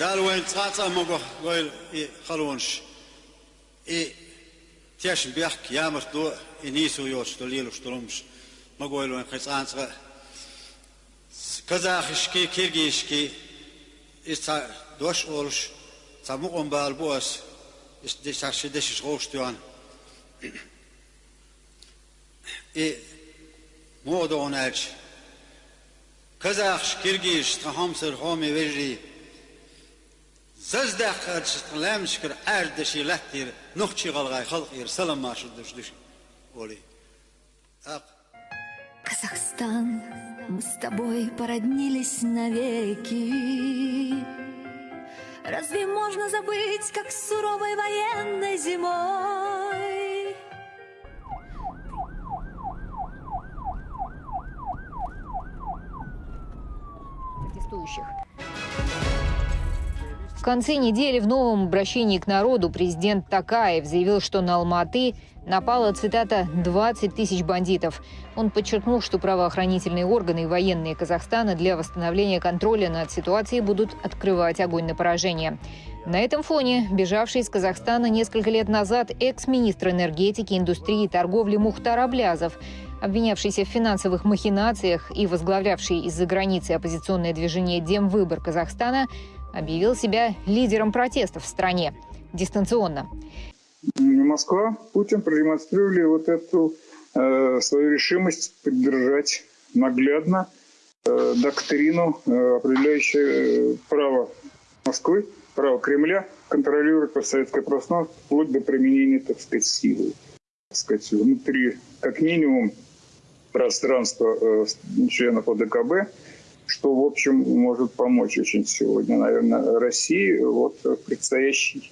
دالوين تاتا مغو غويل خلونش اي تيش بيحك يامر دو انيسو يوش دليلو شترمش مغويل وين قيسان صغا كزاخشكي كيرجيشكي استا دوش اولش تامقم بالبوس استشاشي دشش غوشتوان اي مودوناج كزاخش كيرجيش تهمسر هومي ويجري homi vejri. Zazdaq lamshkir ardashi lahtir nukhchi galgay salam mashud dush Оли. Ак. Казахстан, мы с тобой породнились навеки. Разве можно забыть, как суровой военной зимой? В конце недели в новом обращении к народу президент Такаев заявил, что на Алматы напало, цитата, «20 тысяч бандитов». Он подчеркнул, что правоохранительные органы и военные Казахстана для восстановления контроля над ситуацией будут открывать огонь на поражение. На этом фоне бежавший из Казахстана несколько лет назад экс-министр энергетики, индустрии и торговли Мухтар Аблязов обвинявшийся в финансовых махинациях и возглавлявший из-за границы оппозиционное движение «Демвыбор Казахстана», объявил себя лидером протестов в стране дистанционно. Москва, Путин продемонстрировали вот эту э, свою решимость поддержать наглядно э, доктрину, э, определяющую право Москвы, право Кремля контролировать постсоветское пространство вплоть до применения, так сказать, силы. Так сказать, внутри, как минимум, пространства э, членов ОДКБ, что, в общем, может помочь очень сегодня, наверное, России вот в предстоящей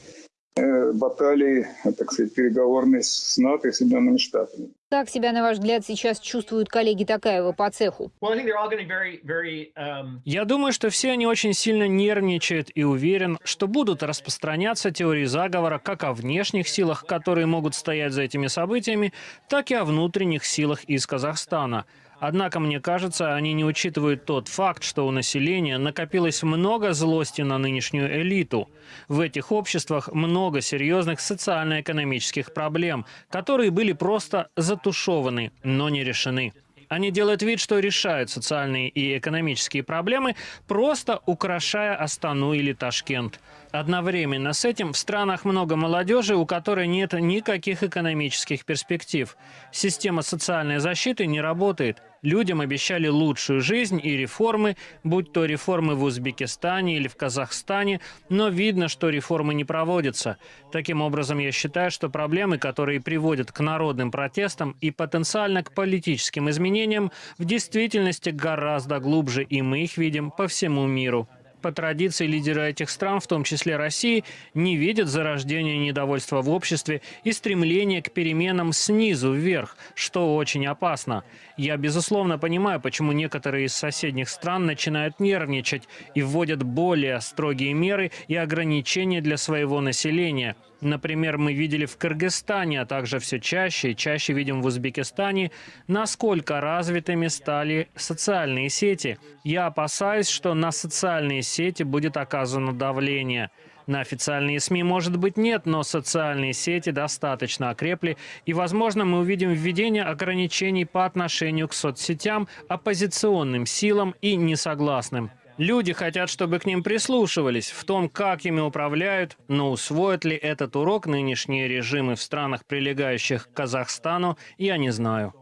э, баталии, так сказать, переговорной с НАТО и Соединенными Штатами. Как себя, на ваш взгляд, сейчас чувствуют коллеги Такаева по цеху? Um, Я думаю, что все они очень сильно нервничают и уверен, что будут распространяться теории заговора как о внешних силах, которые могут стоять за этими событиями, так и о внутренних силах из Казахстана – Однако, мне кажется, они не учитывают тот факт, что у населения накопилось много злости на нынешнюю элиту. В этих обществах много серьезных социально-экономических проблем, которые были просто затушеваны, но не решены. Они делают вид, что решают социальные и экономические проблемы, просто украшая Астану или Ташкент. Одновременно с этим в странах много молодежи, у которой нет никаких экономических перспектив. Система социальной защиты не работает. Людям обещали лучшую жизнь и реформы, будь то реформы в Узбекистане или в Казахстане, но видно, что реформы не проводятся. Таким образом, я считаю, что проблемы, которые приводят к народным протестам и потенциально к политическим изменениям, в действительности гораздо глубже, и мы их видим по всему миру. По традиции лидеры этих стран, в том числе России, не видят зарождения недовольства в обществе и стремления к переменам снизу вверх, что очень опасно. Я, безусловно, понимаю, почему некоторые из соседних стран начинают нервничать и вводят более строгие меры и ограничения для своего населения – Например, мы видели в Кыргызстане, а также все чаще и чаще видим в Узбекистане, насколько развитыми стали социальные сети. Я опасаюсь, что на социальные сети будет оказано давление. На официальные СМИ, может быть, нет, но социальные сети достаточно окрепли, и, возможно, мы увидим введение ограничений по отношению к соцсетям, оппозиционным силам и несогласным. Люди хотят, чтобы к ним прислушивались в том, как ими управляют, но усвоят ли этот урок нынешние режимы в странах, прилегающих к Казахстану, я не знаю.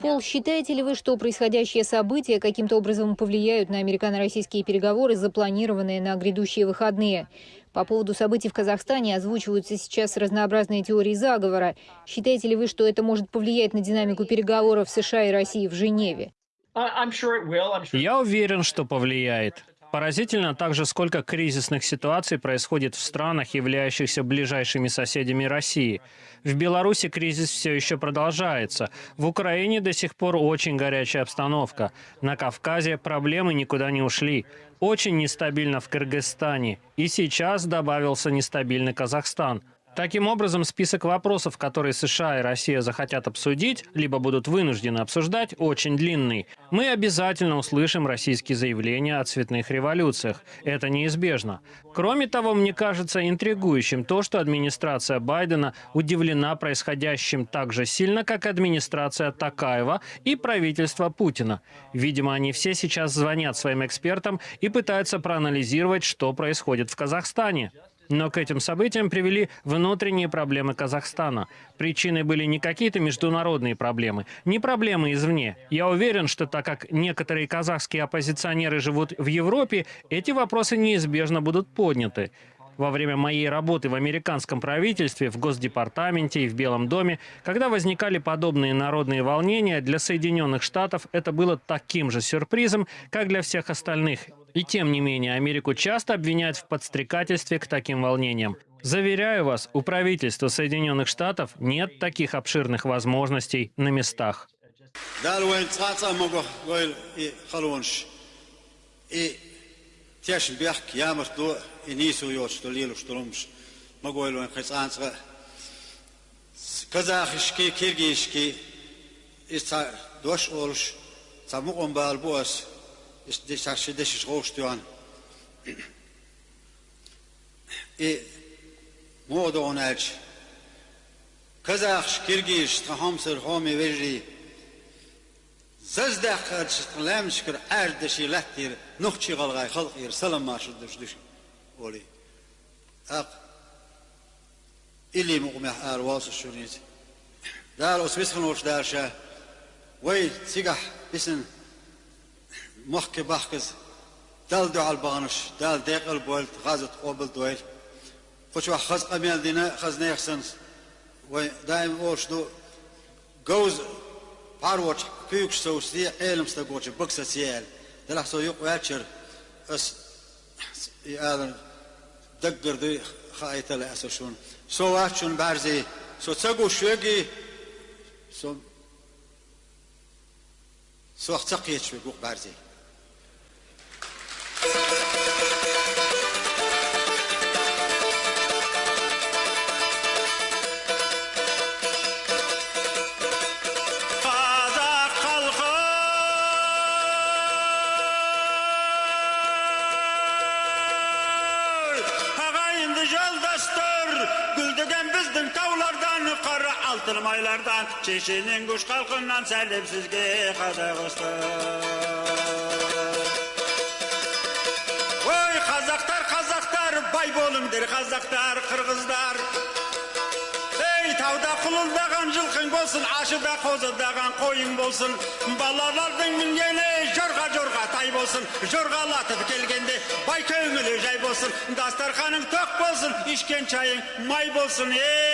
Пол, считаете ли вы, что происходящие события каким-то образом повлияют на американо-российские переговоры, запланированные на грядущие выходные? По поводу событий в Казахстане озвучиваются сейчас разнообразные теории заговора. Считаете ли вы, что это может повлиять на динамику переговоров США и России в Женеве? Я уверен, что повлияет. Поразительно также, сколько кризисных ситуаций происходит в странах, являющихся ближайшими соседями России. В Беларуси кризис все еще продолжается. В Украине до сих пор очень горячая обстановка. На Кавказе проблемы никуда не ушли. Очень нестабильно в Кыргызстане. И сейчас добавился нестабильный Казахстан. Таким образом, список вопросов, которые США и Россия захотят обсудить, либо будут вынуждены обсуждать, очень длинный. Мы обязательно услышим российские заявления о цветных революциях. Это неизбежно. Кроме того, мне кажется интригующим то, что администрация Байдена удивлена происходящим так же сильно, как администрация Такаева и правительство Путина. Видимо, они все сейчас звонят своим экспертам и пытаются проанализировать, что происходит в Казахстане. Но к этим событиям привели внутренние проблемы Казахстана. Причиной были не какие-то международные проблемы, не проблемы извне. Я уверен, что так как некоторые казахские оппозиционеры живут в Европе, эти вопросы неизбежно будут подняты. Во время моей работы в американском правительстве, в Госдепартаменте и в Белом доме, когда возникали подобные народные волнения, для Соединенных Штатов это было таким же сюрпризом, как для всех остальных. И тем не менее, Америку часто обвиняют в подстрекательстве к таким волнениям. Заверяю вас, у правительства Соединенных Штатов нет таких обширных возможностей на местах. Казахишки, киргизшки, дош олш, самуқон балбуас, desses rostos e سجدة قرشت لام شكر أردشي لحتير نخشي غلغاي خلق ير سلام ما شدش دش ولي أق. إلي مقمح آر واصل شونيت دار أسبس خنوش دار شاه وي سيقح بسن محكي بحكز دال دو على البانش دال ديق البولت غازت قوبل دويل. خوش واحد خز قميل دينا خز نيخسنس وي دائم أورش دو. جوز باروش كيوكش سو سي علم ستقوش بكسة سيال دلح سو يق واتشر اس يادن دقر دي خايت لا اسشون سو واتشون بارزي سو تسقو شوقي سو سو اختقيت شوي байлардан шешенен күш халқынан сәлем сізге қазақстан ой қазақтар қазақтар бай болыңдар қазақтар қырғыздар ей тауда құлылдаған жылқың болсын ашыда қозыдаған қойың болсын балалардың мінгені жорға жорға тай болсын жорғалатып келгенде бай көңілі жай болсын дастарханың тоқ болсын ішкен шайың май болсын ей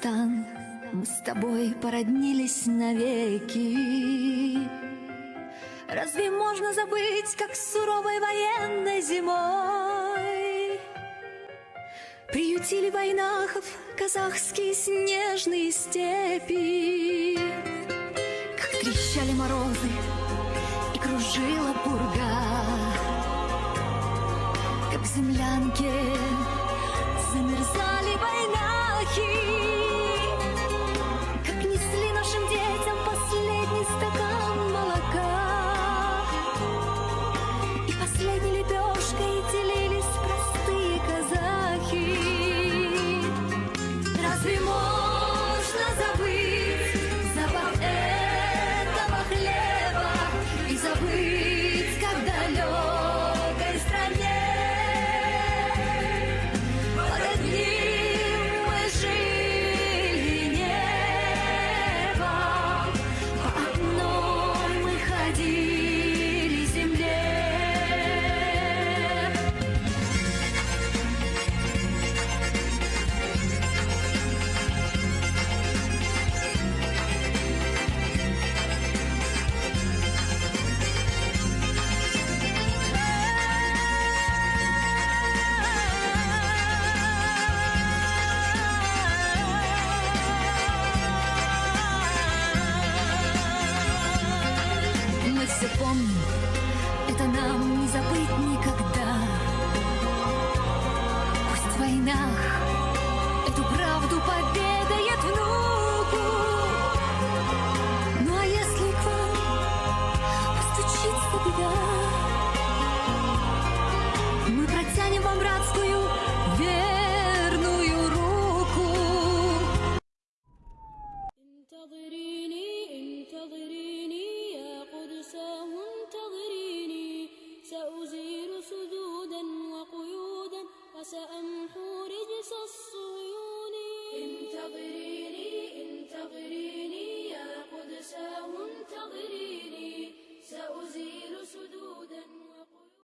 Казахстан, мы с тобой породнились навеки. Разве можно забыть, как суровой военной зимой? Приютили войнахов казахские снежные степи. Как трещали морозы и кружила пурга. Как в землянке замерзали войнахи right now.